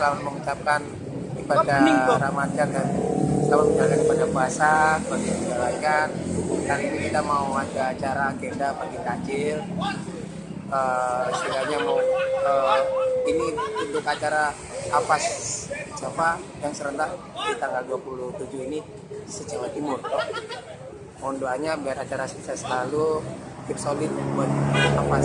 sebelumnya selamat mengucapkan ibadah Ramadan dan selamat menjalankan ibadah puasa bagi yang menjalankan kali ini kita mau ada acara agenda bagi takjil uh, eh, istilahnya mau uh, ini untuk acara apa Java yang serentak di tanggal 27 ini sejawa Timur. Mohon doanya biar acara sukses selalu. Keep solid buat apa